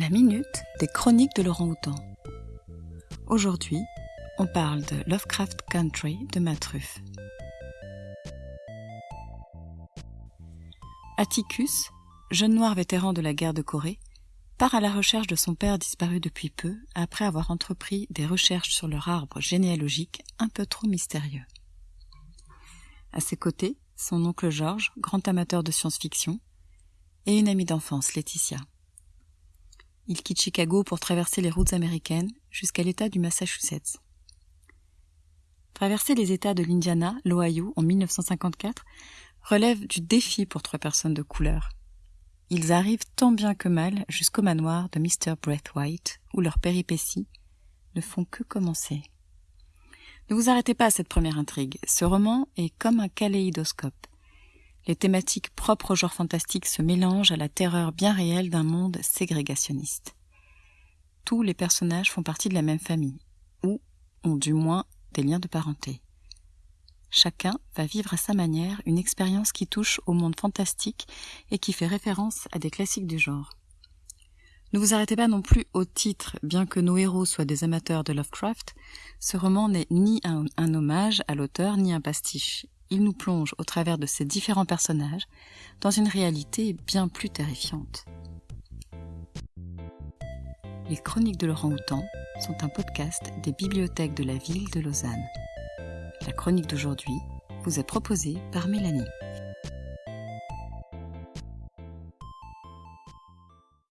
La minute des chroniques de Laurent Houtan. Aujourd'hui, on parle de Lovecraft Country de Matruff. Atticus, jeune noir vétéran de la guerre de Corée, part à la recherche de son père disparu depuis peu après avoir entrepris des recherches sur leur arbre généalogique un peu trop mystérieux. À ses côtés, son oncle George, grand amateur de science-fiction, et une amie d'enfance, Laetitia. Il quitte Chicago pour traverser les routes américaines jusqu'à l'État du Massachusetts. Traverser les États de l'Indiana, l'Ohio en 1954 relève du défi pour trois personnes de couleur. Ils arrivent tant bien que mal jusqu'au manoir de Mr. White, où leurs péripéties ne font que commencer. Ne vous arrêtez pas à cette première intrigue. Ce roman est comme un kaléidoscope. Les thématiques propres au genre fantastique se mélangent à la terreur bien réelle d'un monde ségrégationniste. Tous les personnages font partie de la même famille, ou ont du moins des liens de parenté. Chacun va vivre à sa manière une expérience qui touche au monde fantastique et qui fait référence à des classiques du genre. Ne vous arrêtez pas non plus au titre, bien que nos héros soient des amateurs de Lovecraft, ce roman n'est ni un, hommage à l'auteur ni un pastiche il nous plonge au travers de ces différents personnages dans une réalité bien plus terrifiante. Les Chroniques de Laurent Houtan sont un podcast des bibliothèques de la ville de Lausanne. La chronique d'aujourd'hui vous est proposée par Mélanie.